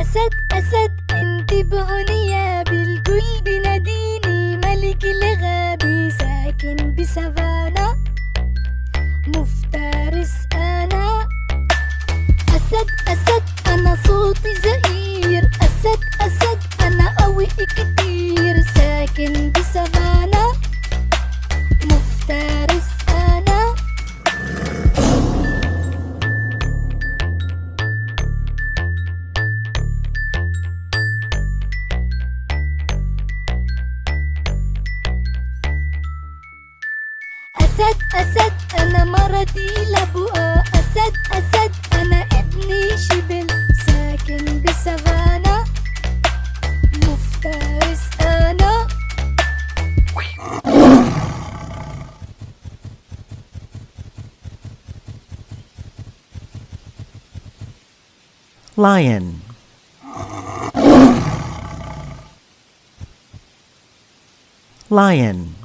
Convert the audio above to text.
أسد أسد انتبهوني يا بالكل بناديني ملك الغابة ساكن بسافانا مفترس أنا. أسد أسد أنا صوتي زهير. أسد أسد أنا مرضي لبؤة أسد أسد أنا ابني شبل. ساكن بسافانا. مفترس أنا lion. Lion.